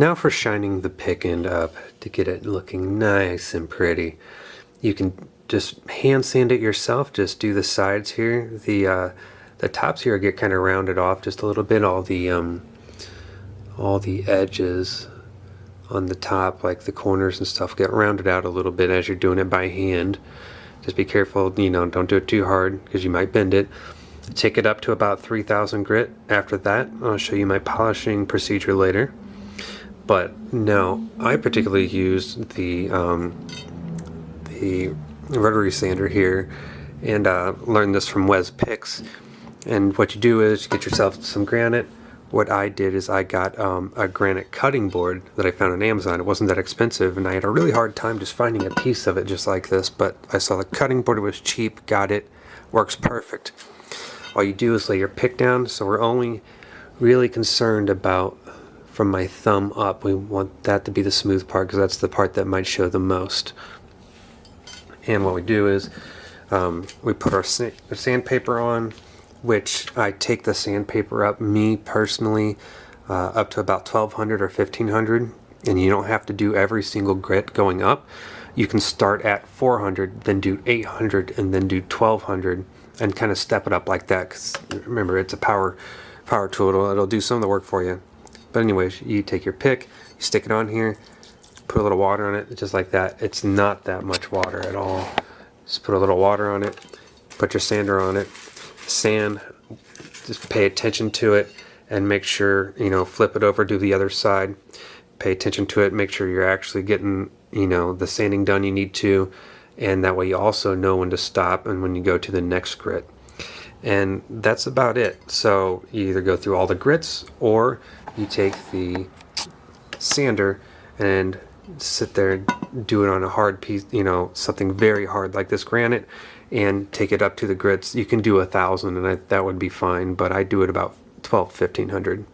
Now for shining the pick end up to get it looking nice and pretty. You can just hand sand it yourself, just do the sides here. The uh, the tops here get kind of rounded off just a little bit. All the um, all the edges on the top, like the corners and stuff, get rounded out a little bit as you're doing it by hand. Just be careful, you know, don't do it too hard because you might bend it. Take it up to about 3000 grit. After that, I'll show you my polishing procedure later. But no, I particularly use the um, the rotary sander here and uh, learned this from Wes Picks. And what you do is you get yourself some granite. What I did is I got um, a granite cutting board that I found on Amazon. It wasn't that expensive and I had a really hard time just finding a piece of it just like this. But I saw the cutting board, it was cheap, got it, works perfect. All you do is lay your pick down. So we're only really concerned about from my thumb up. We want that to be the smooth part because that's the part that might show the most. And what we do is um, we put our sandpaper on, which I take the sandpaper up, me personally, uh, up to about 1200 or 1500. And you don't have to do every single grit going up. You can start at 400, then do 800, and then do 1200, and kind of step it up like that. Because remember, it's a power power tool. It'll, it'll do some of the work for you. But anyways, you take your pick, you stick it on here, put a little water on it, just like that. It's not that much water at all. Just put a little water on it, put your sander on it, sand, just pay attention to it and make sure, you know, flip it over, do the other side, pay attention to it, make sure you're actually getting, you know, the sanding done you need to, and that way you also know when to stop and when you go to the next grit. And that's about it. So you either go through all the grits or you take the sander and sit there and do it on a hard piece, you know, something very hard like this granite and take it up to the grits. You can do a thousand and I, that would be fine, but I do it about 12, 1500.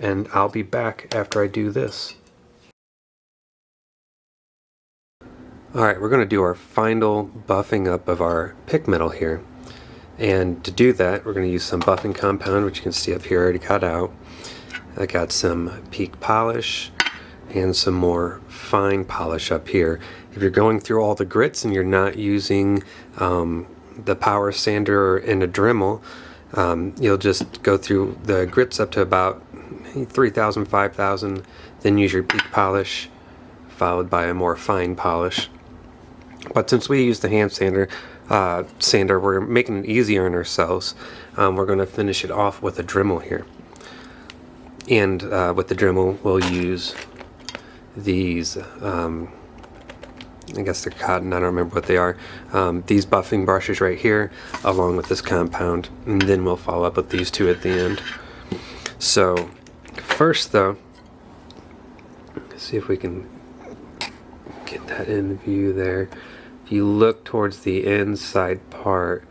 And I'll be back after I do this. Alright, we're going to do our final buffing up of our pick metal here. And to do that, we're going to use some buffing compound, which you can see up here already cut out. I got some Peek polish, and some more fine polish up here. If you're going through all the grits and you're not using um, the power sander and a Dremel, um, you'll just go through the grits up to about 3,000, 5,000, then use your Peek polish, followed by a more fine polish. But since we use the hand sander, uh, sander, we're making it easier on ourselves. Um, we're going to finish it off with a Dremel here. And uh, with the Dremel, we'll use these um, I guess they're cotton, I don't remember what they are. Um, these buffing brushes right here, along with this compound, and then we'll follow up with these two at the end. So, first though, see if we can get that in view there. If you look towards the inside part,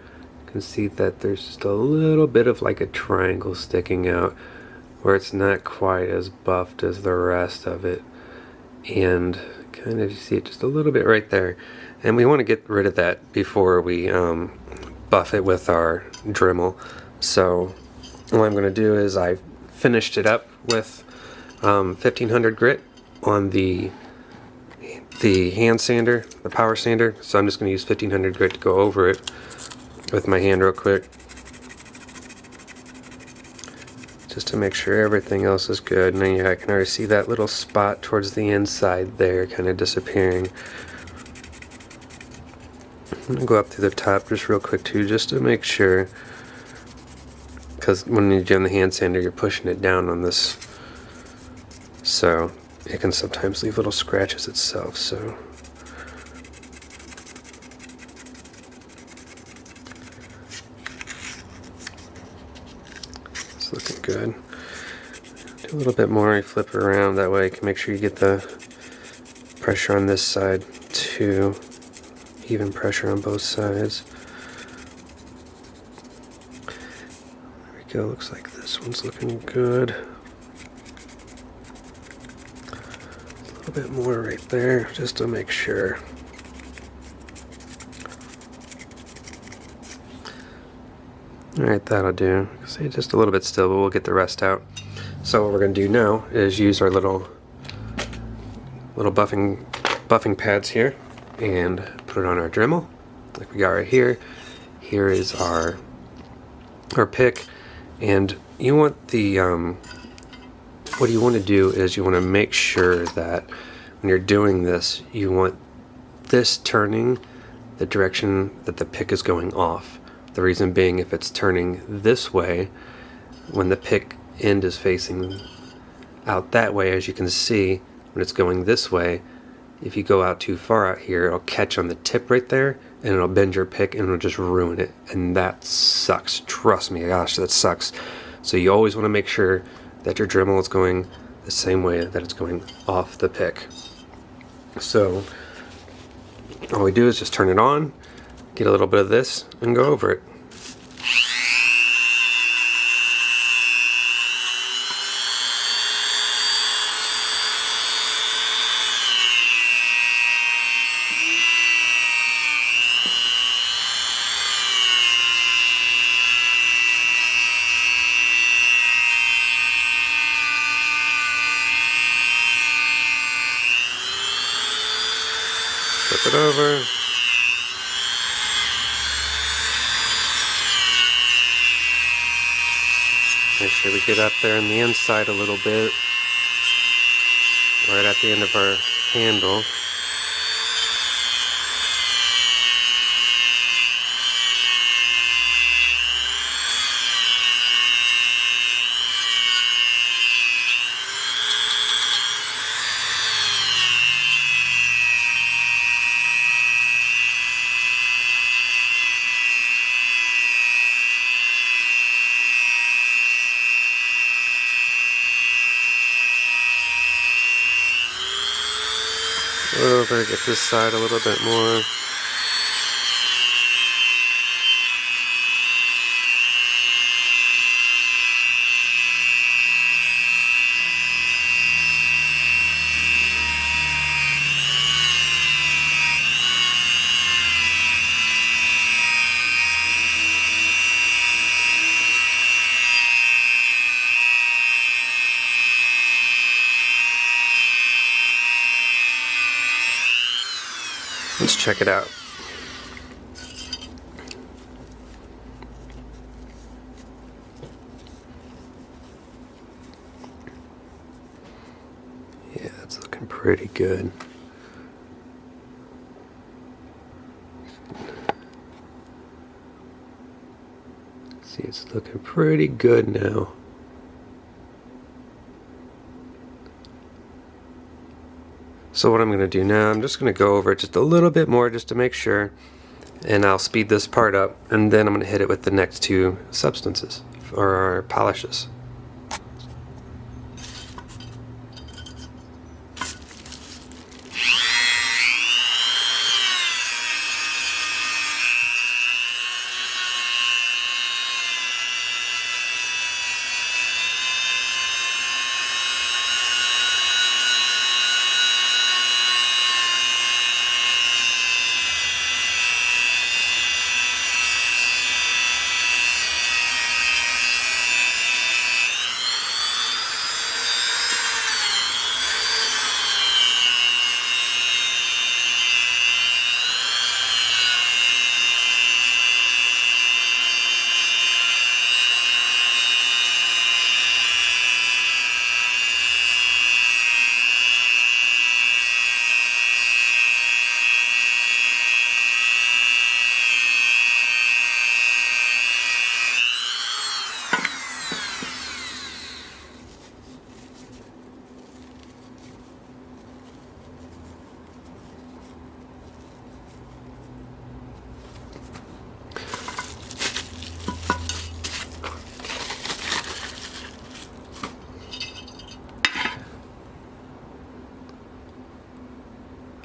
you can see that there's just a little bit of like a triangle sticking out where it's not quite as buffed as the rest of it. And kind of you see it just a little bit right there. And we want to get rid of that before we um, buff it with our Dremel. So what I'm going to do is I finished it up with um, 1500 grit on the the hand sander, the power sander, so I'm just going to use 1500 grit to go over it with my hand real quick just to make sure everything else is good. And yeah, I can already see that little spot towards the inside there kind of disappearing. I'm gonna go up to the top just real quick too, just to make sure. Because when you do the hand sander, you're pushing it down on this. So it can sometimes leave little scratches itself. So looking good. Do a little bit more, you flip it around, that way you can make sure you get the pressure on this side too. Even pressure on both sides. There we go, looks like this one's looking good. A little bit more right there, just to make sure. Alright, that'll do. Stay just a little bit still, but we'll get the rest out. So what we're going to do now is use our little little buffing buffing pads here and put it on our Dremel like we got right here. Here is our our pick and you want the um, what you want to do is you want to make sure that when you're doing this you want this turning the direction that the pick is going off. The reason being if it's turning this way when the pick end is facing out that way as you can see when it's going this way if you go out too far out here it'll catch on the tip right there and it'll bend your pick and it'll just ruin it. And that sucks. Trust me gosh that sucks. So you always want to make sure that your Dremel is going the same way that it's going off the pick. So all we do is just turn it on get a little bit of this and go over it flip it over. Make sure we get up there on the inside a little bit, right at the end of our handle. Over, get this side a little bit more. Let's check it out. Yeah, it's looking pretty good. See, it's looking pretty good now. So what I'm going to do now, I'm just going to go over it just a little bit more just to make sure. And I'll speed this part up and then I'm going to hit it with the next two substances or polishes.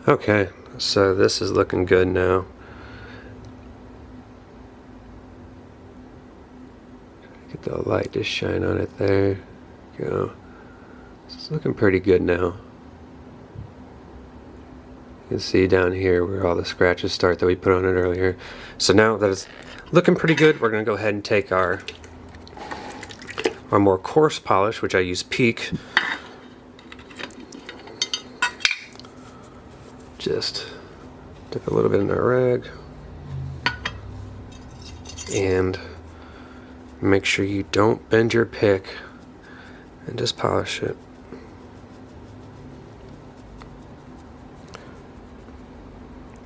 Okay, so this is looking good now. Get the light to shine on it there. Go. It's looking pretty good now. You can see down here where all the scratches start that we put on it earlier. So now that it's looking pretty good, we're going to go ahead and take our our more coarse polish, which I use Peek just dip a little bit in our rag and make sure you don't bend your pick and just polish it.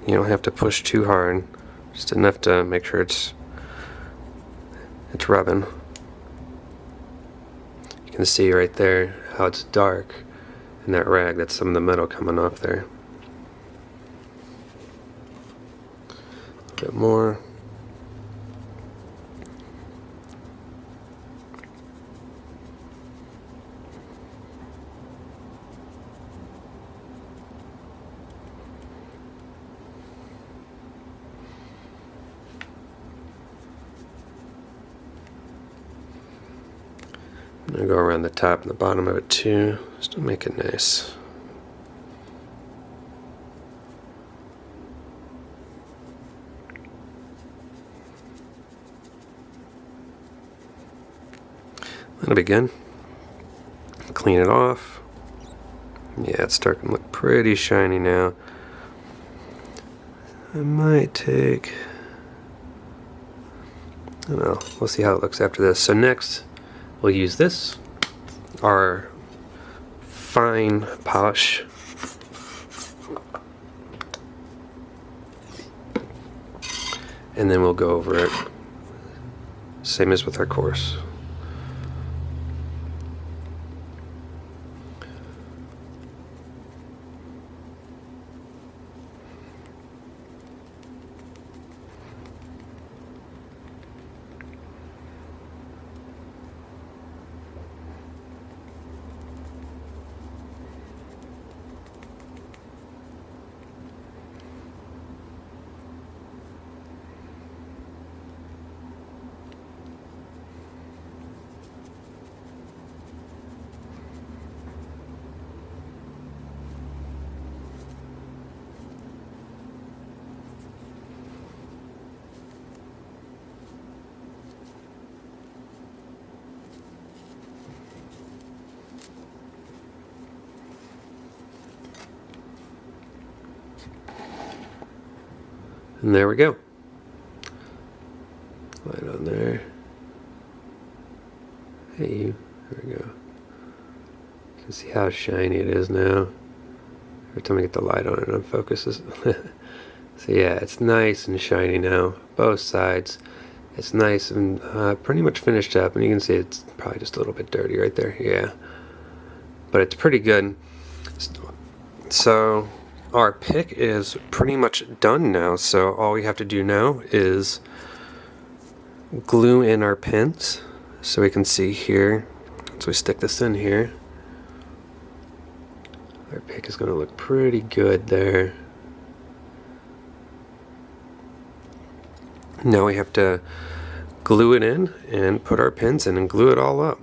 You don't have to push too hard, just enough to make sure it's it's rubbing. You can see right there how it's dark in that rag. That's some of the metal coming off there. Bit more. I'm to go around the top and the bottom of it too, just to make it nice. That'll be good. Clean it off. Yeah, it's starting to look pretty shiny now. I might take, I don't know, we'll see how it looks after this. So next, we'll use this, our fine polish. And then we'll go over it, same as with our coarse. And there we go. Light on there. Hey you. There we go. You can see how shiny it is now. Every time I get the light on it, it focuses. so yeah, it's nice and shiny now. Both sides. It's nice and uh, pretty much finished up. And you can see it's probably just a little bit dirty right there. Yeah. But it's pretty good. So our pick is pretty much done now so all we have to do now is glue in our pins so we can see here. So we stick this in here. Our pick is going to look pretty good there. Now we have to glue it in and put our pins in and glue it all up